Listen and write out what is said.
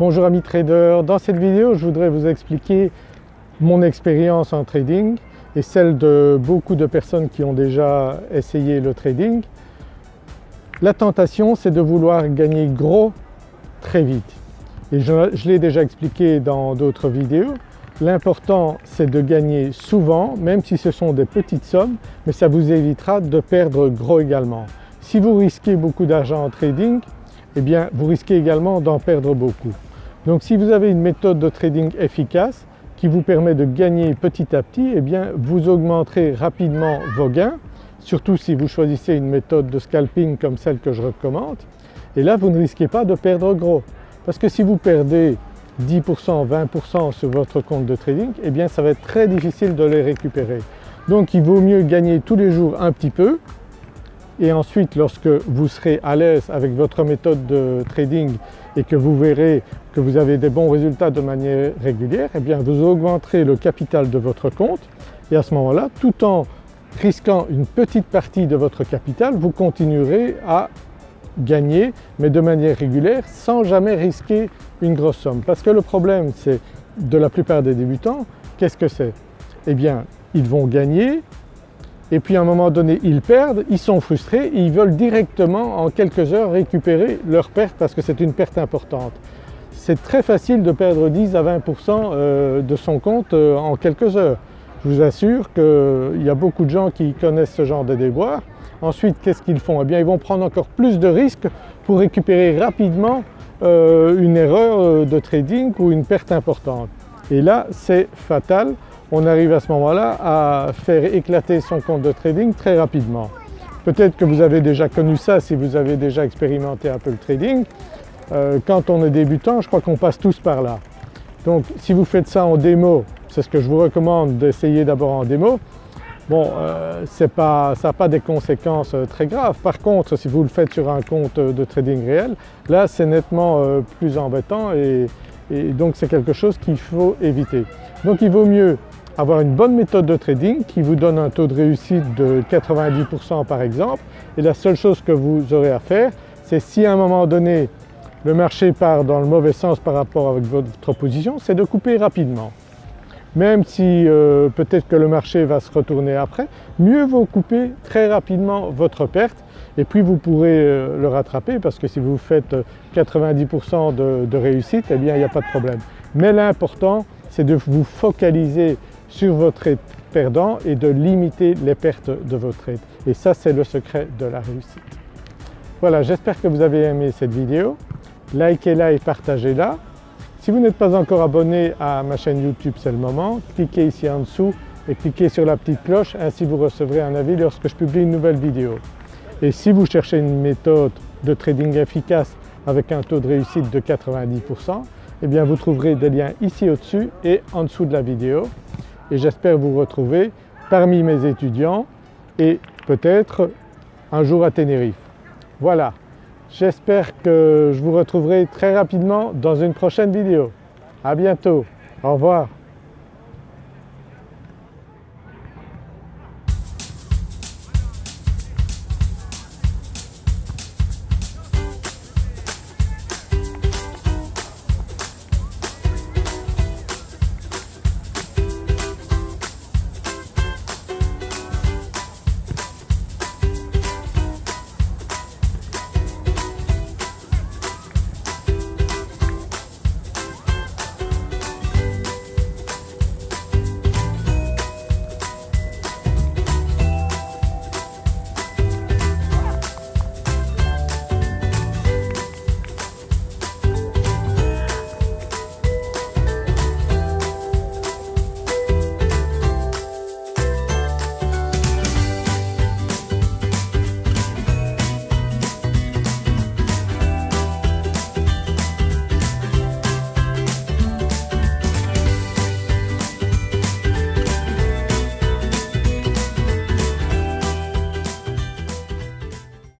Bonjour amis traders, dans cette vidéo je voudrais vous expliquer mon expérience en trading et celle de beaucoup de personnes qui ont déjà essayé le trading. La tentation c'est de vouloir gagner gros très vite et je, l'ai déjà expliqué dans d'autres vidéos. L'important c'est de gagner souvent même si ce sont des petites sommes mais ça vous évitera de perdre gros également. Si vous risquez beaucoup d'argent en trading eh bien vous risquez également d'en perdre beaucoup. Donc si vous avez une méthode de trading efficace qui vous permet de gagner petit à petit, eh bien vous augmenterez rapidement vos gains, surtout si vous choisissez une méthode de scalping comme celle que je recommande. Et là vous ne risquez pas de perdre gros. Parce que si vous perdez 10%, 20% sur votre compte de trading, eh bien ça va être très difficile de les récupérer. Donc il vaut mieux gagner tous les jours un petit peu et ensuite lorsque vous serez à l'aise avec votre méthode de trading et que vous verrez que vous avez des bons résultats de manière régulière, eh bien vous augmenterez le capital de votre compte et à ce moment-là, tout en risquant une petite partie de votre capital, vous continuerez à gagner mais de manière régulière sans jamais risquer une grosse somme. Parce que le problème c'est de la plupart des débutants, qu'est-ce que c'est? Eh bien ils vont gagner et puis à un moment donné ils perdent, ils sont frustrés et ils veulent directement en quelques heures récupérer leur perte parce que c'est une perte importante. C'est très facile de perdre 10 à 20% euh, de son compte euh, en quelques heures. Je vous assure qu'il y a beaucoup de gens qui connaissent ce genre de déboires. Ensuite qu'est-ce qu'ils font? Eh bien ils vont prendre encore plus de risques pour récupérer rapidement euh, une erreur de trading ou une perte importante. Et là c'est fatal on arrive à ce moment-là à faire éclater son compte de trading très rapidement. Peut-être que vous avez déjà connu ça si vous avez déjà expérimenté un peu le trading. Euh, quand on est débutant, je crois qu'on passe tous par là. Donc si vous faites ça en démo, c'est ce que je vous recommande d'essayer d'abord en démo, bon euh, ça n'a pas des conséquences euh, très graves. Par contre si vous le faites sur un compte de trading réel, là c'est nettement plus embêtant et donc c'est quelque chose qu'il faut éviter. Donc il vaut mieux avoir une bonne méthode de trading qui vous donne un taux de réussite de 90% par exemple et la seule chose que vous aurez à faire c'est si à un moment donné le marché part dans le mauvais sens par rapport avec votre position, c'est de couper rapidement. Même si euh, peut-être que le marché va se retourner après, mieux vaut couper très rapidement votre perte et puis vous pourrez euh, le rattraper parce que si vous faites 90% de, de réussite, eh bien il n'y a pas de problème. Mais l'important c'est de vous focaliser sur votre trade perdant et de limiter les pertes de votre trade. Et ça c'est le secret de la réussite. Voilà j'espère que vous avez aimé cette vidéo. Likez-la et partagez-la. Si vous n'êtes pas encore abonné à ma chaîne YouTube c'est le moment, cliquez ici en dessous et cliquez sur la petite cloche ainsi vous recevrez un avis lorsque je publie une nouvelle vidéo. Et si vous cherchez une méthode de trading efficace avec un taux de réussite de 90%, eh bien vous trouverez des liens ici au-dessus et en dessous de la vidéo et j'espère vous retrouver parmi mes étudiants et peut-être un jour à Tenerife. Voilà, j'espère que je vous retrouverai très rapidement dans une prochaine vidéo. À bientôt, au revoir.